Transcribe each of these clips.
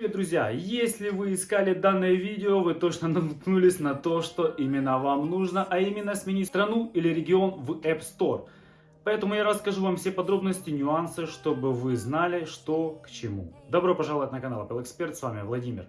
Привет, друзья! Если вы искали данное видео, вы точно наткнулись на то, что именно вам нужно, а именно сменить страну или регион в App Store. Поэтому я расскажу вам все подробности, нюансы, чтобы вы знали, что к чему. Добро пожаловать на канал Apple Expert, с вами Владимир.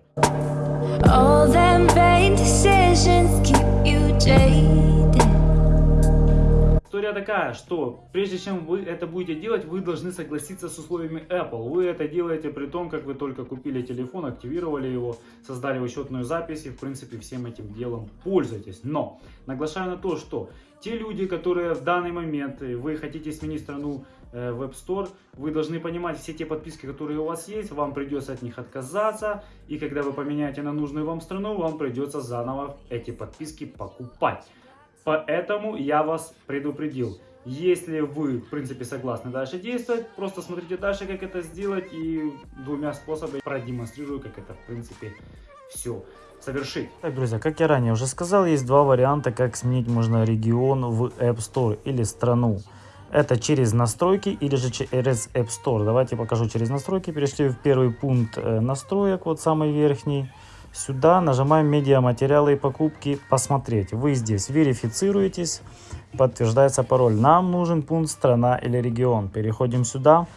История такая, что прежде чем вы это будете делать, вы должны согласиться с условиями Apple. Вы это делаете при том, как вы только купили телефон, активировали его, создали учетную запись и в принципе всем этим делом пользуетесь. Но наглашаю на то, что те люди, которые в данный момент вы хотите сменить страну э, в App Store, вы должны понимать все те подписки, которые у вас есть, вам придется от них отказаться, и когда вы поменяете на нужную вам страну, вам придется заново эти подписки покупать. Поэтому я вас предупредил. Если вы, в принципе, согласны дальше действовать, просто смотрите дальше, как это сделать, и двумя способами продемонстрирую, как это, в принципе, все совершить. Так, друзья, как я ранее уже сказал, есть два варианта, как сменить можно регион в App Store или страну. Это через настройки или же через App Store. Давайте покажу через настройки. Перешли в первый пункт э, настроек, вот самый верхний. Сюда нажимаем медиаматериалы и покупки посмотреть. Вы здесь верифицируетесь, подтверждается пароль. Нам нужен пункт страна или регион. Переходим сюда.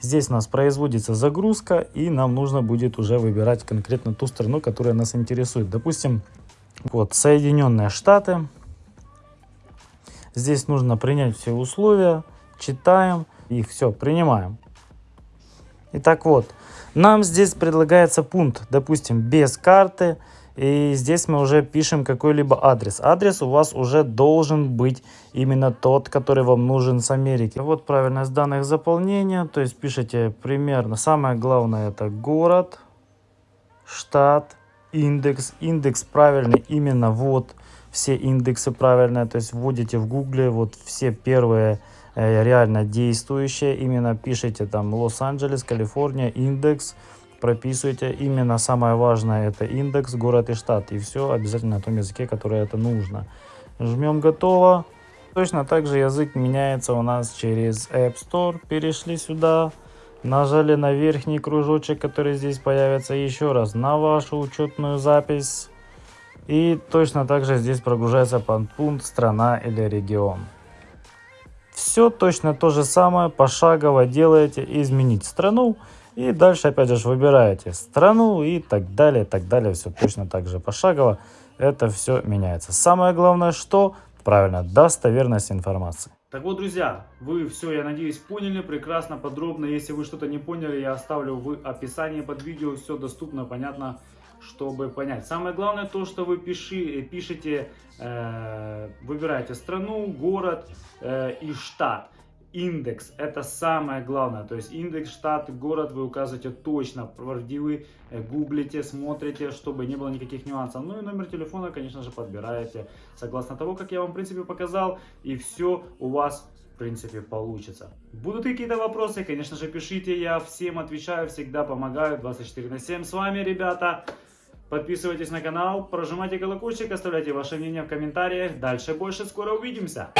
Здесь у нас производится загрузка и нам нужно будет уже выбирать конкретно ту страну, которая нас интересует. Допустим, вот Соединенные Штаты. Здесь нужно принять все условия, читаем и все, принимаем. Итак, вот, нам здесь предлагается пункт, допустим, без карты. И здесь мы уже пишем какой-либо адрес. Адрес у вас уже должен быть именно тот, который вам нужен с Америки. Вот правильность данных заполнения. То есть пишите примерно. Самое главное это город, штат, индекс. Индекс правильный именно вот. Все индексы правильные. То есть вводите в гугле вот все первые Э, реально действующее. Именно пишите там Лос-Анджелес, Калифорния, индекс. Прописывайте. Именно самое важное это индекс, город и штат. И все обязательно на том языке, который это нужно. Жмем готово. Точно так же язык меняется у нас через App Store. Перешли сюда. Нажали на верхний кружочек, который здесь появится еще раз на вашу учетную запись. И точно так же здесь прогружается пункт страна или регион. Все точно то же самое, пошагово делаете, изменить страну. И дальше опять же выбираете страну и так далее, так далее. Все точно так же пошагово. Это все меняется. Самое главное, что правильно, достоверность информации. Так вот, друзья, вы все, я надеюсь, поняли прекрасно, подробно. Если вы что-то не поняли, я оставлю в описании под видео. Все доступно, понятно чтобы понять. Самое главное то, что вы пиши, пишете, э, выбираете страну, город э, и штат. Индекс это самое главное, то есть индекс, штат, город вы указываете точно, правдивый, э, гуглите, смотрите, чтобы не было никаких нюансов. Ну и номер телефона, конечно же, подбираете согласно того, как я вам в принципе показал, и все у вас в принципе получится. Будут какие-то вопросы, конечно же, пишите, я всем отвечаю, всегда помогаю, 24 на 7 с вами, ребята. Подписывайтесь на канал, прожимайте колокольчик, оставляйте ваше мнение в комментариях. Дальше больше, скоро увидимся!